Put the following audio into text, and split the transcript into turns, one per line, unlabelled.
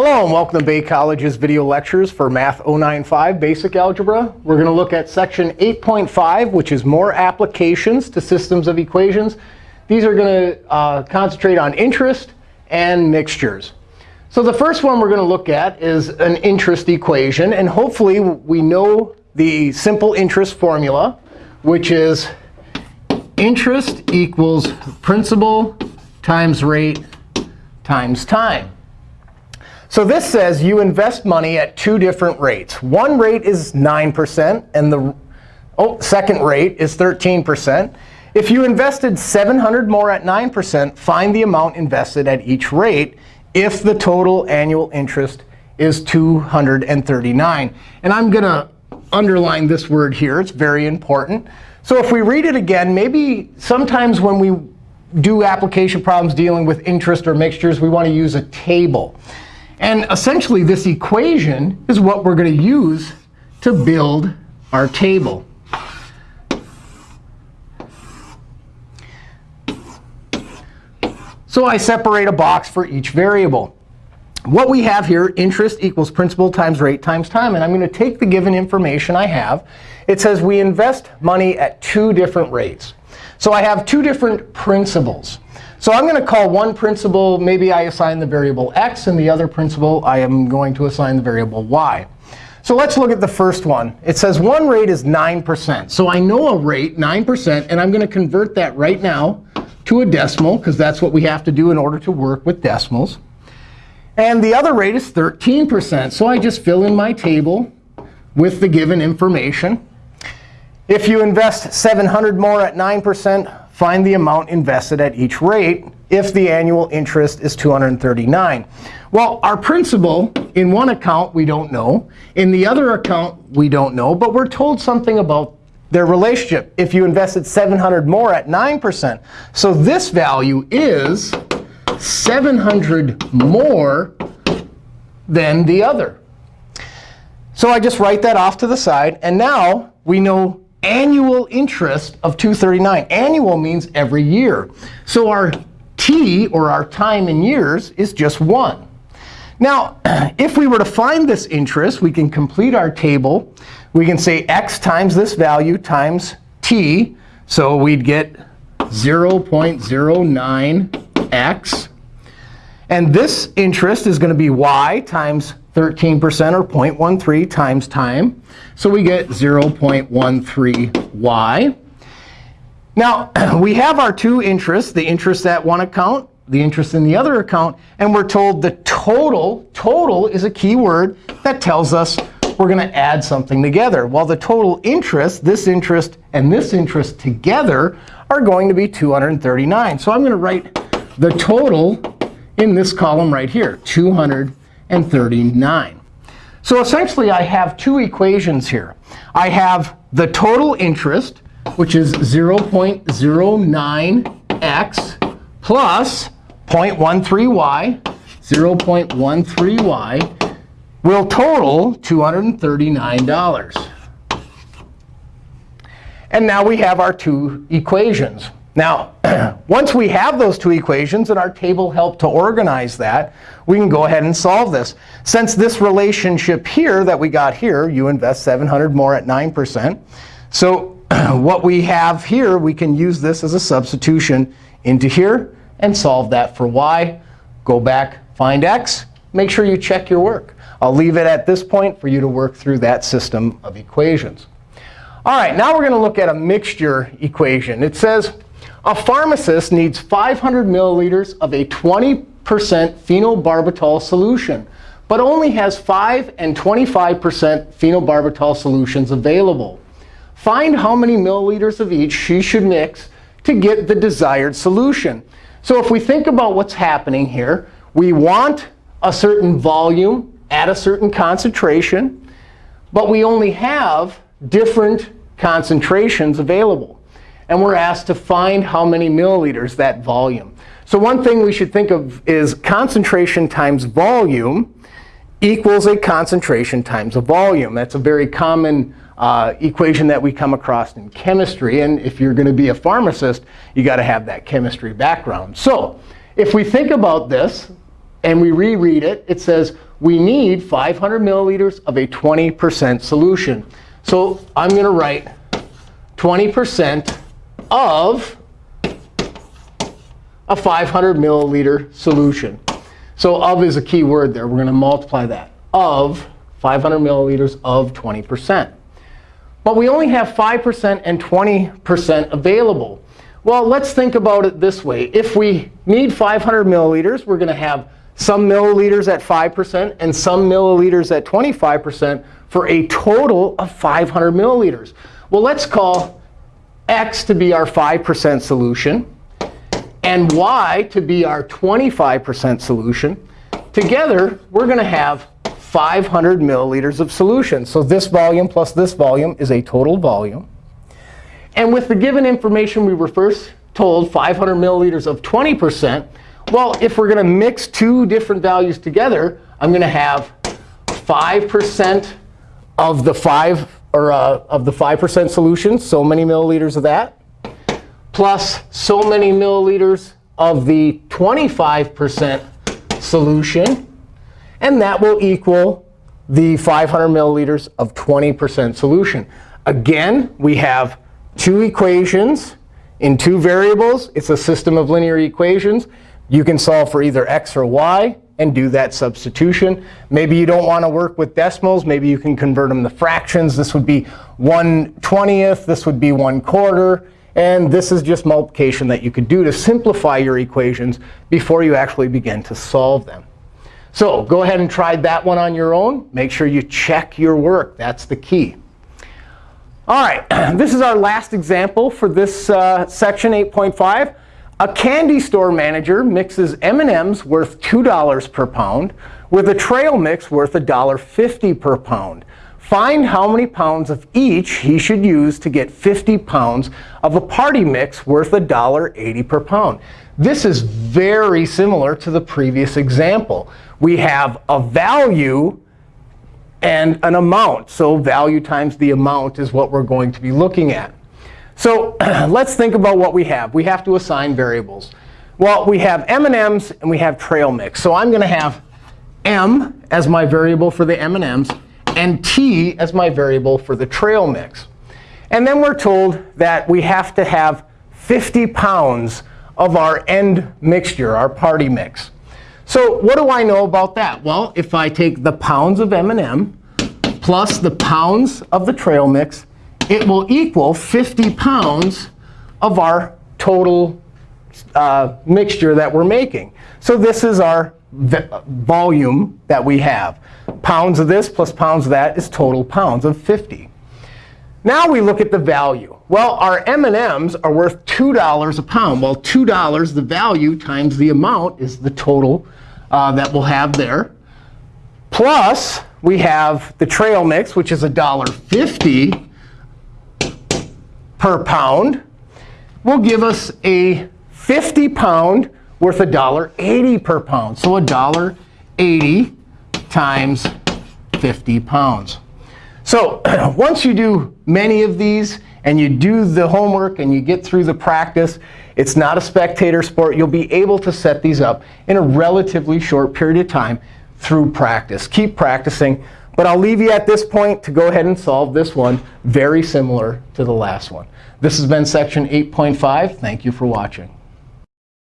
Hello, and welcome to Bay College's video lectures for Math 095 Basic Algebra. We're going to look at section 8.5, which is more applications to systems of equations. These are going to uh, concentrate on interest and mixtures. So the first one we're going to look at is an interest equation. And hopefully, we know the simple interest formula, which is interest equals principal times rate times time. So this says you invest money at two different rates. One rate is 9%, and the oh, second rate is 13%. If you invested 700 more at 9%, find the amount invested at each rate if the total annual interest is 239. And I'm going to underline this word here. It's very important. So if we read it again, maybe sometimes when we do application problems dealing with interest or mixtures, we want to use a table. And essentially, this equation is what we're going to use to build our table. So I separate a box for each variable. What we have here, interest equals principal times rate times time. And I'm going to take the given information I have. It says we invest money at two different rates. So I have two different principals. So I'm going to call one principal, maybe I assign the variable x, and the other principal I am going to assign the variable y. So let's look at the first one. It says one rate is 9%. So I know a rate, 9%, and I'm going to convert that right now to a decimal, because that's what we have to do in order to work with decimals. And the other rate is 13%. So I just fill in my table with the given information. If you invest 700 more at 9%, find the amount invested at each rate if the annual interest is 239. Well, our principal, in one account, we don't know. In the other account, we don't know. But we're told something about their relationship. If you invested 700 more at 9%, so this value is 700 more than the other. So I just write that off to the side. And now we know annual interest of 239. Annual means every year. So our t, or our time in years, is just 1. Now, if we were to find this interest, we can complete our table. We can say x times this value times t. So we'd get 0.09x. And this interest is going to be y times 13% or 0.13 times time. So we get 0.13y. Now, we have our two interests, the interest at one account, the interest in the other account. And we're told the total, total is a key word that tells us we're going to add something together. Well, the total interest, this interest and this interest together, are going to be 239. So I'm going to write the total in this column right here, 239 and 39. So essentially, I have two equations here. I have the total interest, which is 0.09x plus 0.13y. 0.13y will total $239. And now we have our two equations. Now, once we have those two equations, and our table helped to organize that, we can go ahead and solve this. Since this relationship here that we got here, you invest 700 more at 9%. So what we have here, we can use this as a substitution into here and solve that for y. Go back, find x. Make sure you check your work. I'll leave it at this point for you to work through that system of equations. All right, now we're going to look at a mixture equation. It says a pharmacist needs 500 milliliters of a 20% phenobarbital solution, but only has 5 and 25% phenobarbital solutions available. Find how many milliliters of each she should mix to get the desired solution. So if we think about what's happening here, we want a certain volume at a certain concentration, but we only have different concentrations available and we're asked to find how many milliliters, that volume. So one thing we should think of is concentration times volume equals a concentration times a volume. That's a very common uh, equation that we come across in chemistry. And if you're going to be a pharmacist, you got to have that chemistry background. So if we think about this, and we reread it, it says we need 500 milliliters of a 20% solution. So I'm going to write 20% of a 500 milliliter solution. So of is a key word there. We're going to multiply that. Of 500 milliliters of 20%. But we only have 5% and 20% available. Well, let's think about it this way. If we need 500 milliliters, we're going to have some milliliters at 5% and some milliliters at 25% for a total of 500 milliliters. Well, let's call x to be our 5% solution and y to be our 25% solution. Together, we're going to have 500 milliliters of solution. So this volume plus this volume is a total volume. And with the given information we were first told, 500 milliliters of 20%, well, if we're going to mix two different values together, I'm going to have 5% of the 5 or uh, of the 5% solution, so many milliliters of that, plus so many milliliters of the 25% solution. And that will equal the 500 milliliters of 20% solution. Again, we have two equations in two variables. It's a system of linear equations. You can solve for either x or y and do that substitution. Maybe you don't want to work with decimals. Maybe you can convert them to fractions. This would be 1 20th. This would be 1 quarter. And this is just multiplication that you could do to simplify your equations before you actually begin to solve them. So go ahead and try that one on your own. Make sure you check your work. That's the key. All right, this is our last example for this uh, section 8.5. A candy store manager mixes M&Ms worth $2 per pound with a trail mix worth $1.50 per pound. Find how many pounds of each he should use to get 50 pounds of a party mix worth $1.80 per pound. This is very similar to the previous example. We have a value and an amount. So value times the amount is what we're going to be looking at. So let's think about what we have. We have to assign variables. Well, we have M&Ms and we have trail mix. So I'm going to have M as my variable for the M&Ms and T as my variable for the trail mix. And then we're told that we have to have 50 pounds of our end mixture, our party mix. So what do I know about that? Well, if I take the pounds of M&M plus the pounds of the trail mix, it will equal 50 pounds of our total uh, mixture that we're making. So this is our volume that we have. Pounds of this plus pounds of that is total pounds of 50. Now we look at the value. Well, our M&Ms are worth $2 a pound. Well, $2, the value times the amount is the total uh, that we'll have there. Plus, we have the trail mix, which is $1.50 per pound. Will give us a 50 pound worth $1.80 per pound. So $1.80 times 50 pounds. So once you do many of these, and you do the homework, and you get through the practice, it's not a spectator sport. You'll be able to set these up in a relatively short period of time through practice. Keep practicing. But I'll leave you at this point to go ahead and solve this one, very similar to the last one. This has been section 8.5. Thank you for watching.